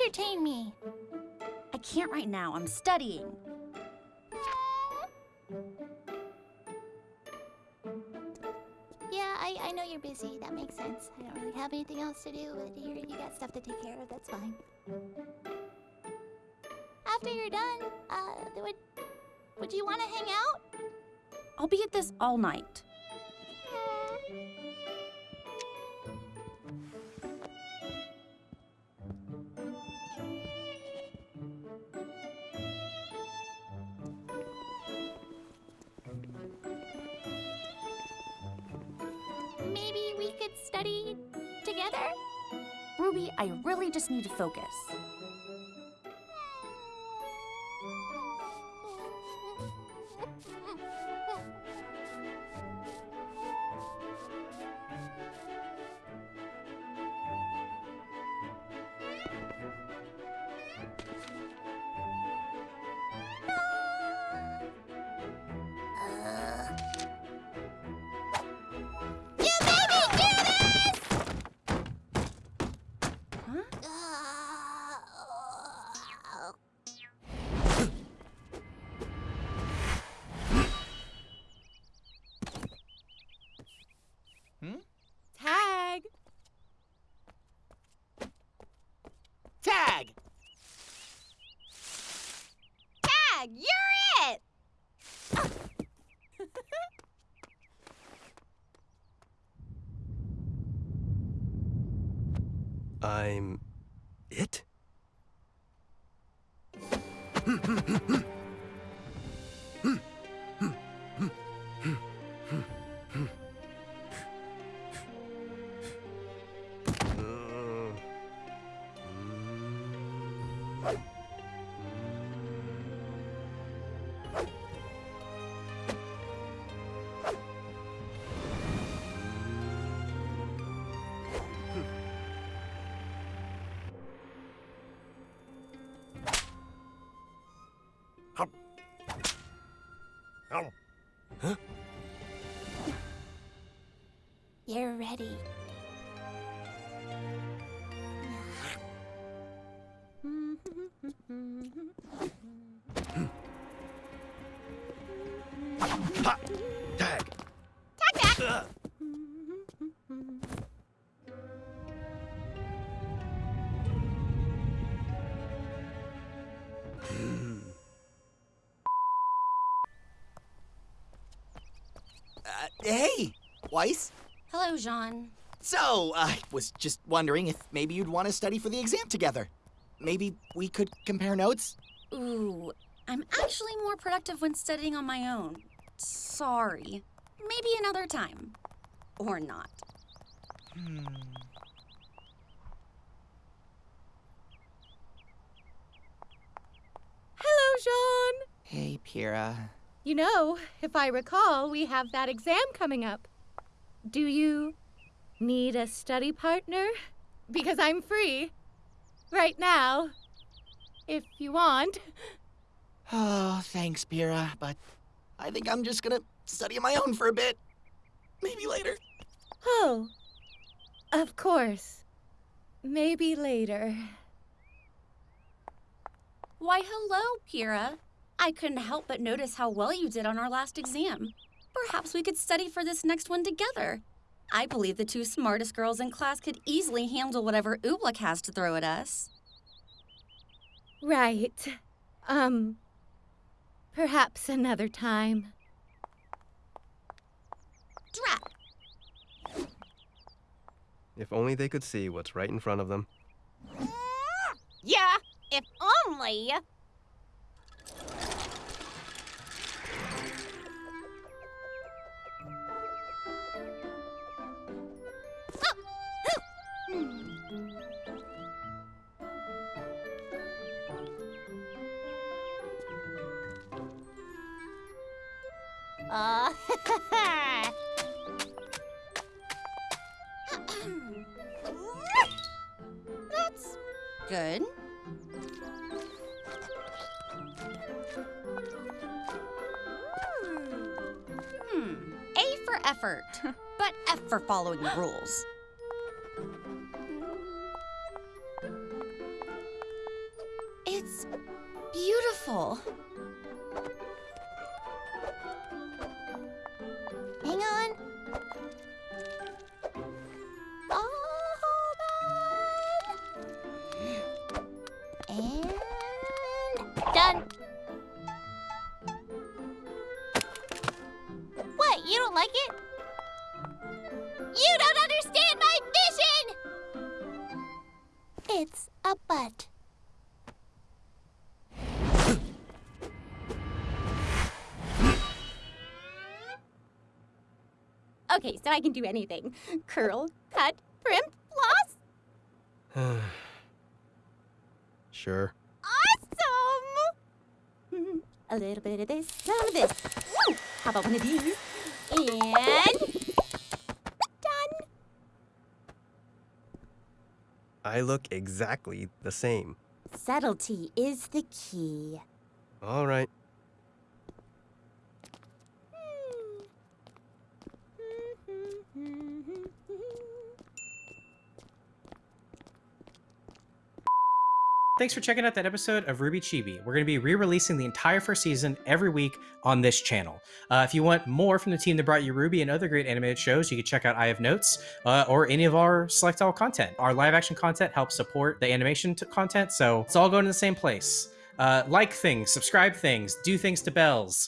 entertain me. I can't right now. I'm studying. Yeah, I, I know you're busy. That makes sense. I don't really have anything else to do, but you you got stuff to take care of. That's fine. After you're done, uh, would would you want to hang out? I'll be at this all night. Maybe study together. Ruby, I really just need to focus. Huh? Tag! Tag! Tag, you're it! I'm it? You're ready. Ha! Tag! Tag, hey, Weiss. Hello, Jaune. So, I was just wondering if maybe you'd want to study for the exam together. Maybe we could compare notes? Ooh, I'm actually more productive when studying on my own. Sorry. Maybe another time. Or not. Hmm. Hello, Jaune! Hey, Pyrrha. You know, if I recall, we have that exam coming up. Do you need a study partner? Because I'm free. Right now. If you want. Oh, thanks, Pyrrha, but I think I'm just gonna study on my own for a bit. Maybe later. Oh, of course. Maybe later. Why, hello, Pyrrha. I couldn't help but notice how well you did on our last exam. Perhaps we could study for this next one together. I believe the two smartest girls in class could easily handle whatever Oobleck has to throw at us. Right. Um, perhaps another time. Drat! If only they could see what's right in front of them. Yeah, if only. Uh, That's good. Hmm. A for effort, but F for following the rules. It's beautiful. Like it? You don't understand my mission! It's a butt. Okay, so I can do anything. Curl, cut, primp, floss. sure. Awesome! A little bit of this, some of this. Woo! How about one of these? And done. I look exactly the same. Subtlety is the key. All right. Thanks for checking out that episode of RWBY Chibi. We're going to be re-releasing the entire first season every week on this channel. Uh, if you want more from the team that brought you RWBY and other great animated shows, you can check out I Have Notes uh, or any of our Select All content. Our live action content helps support the animation content, so it's all going to the same place. Uh, like things, subscribe things, do things to bells.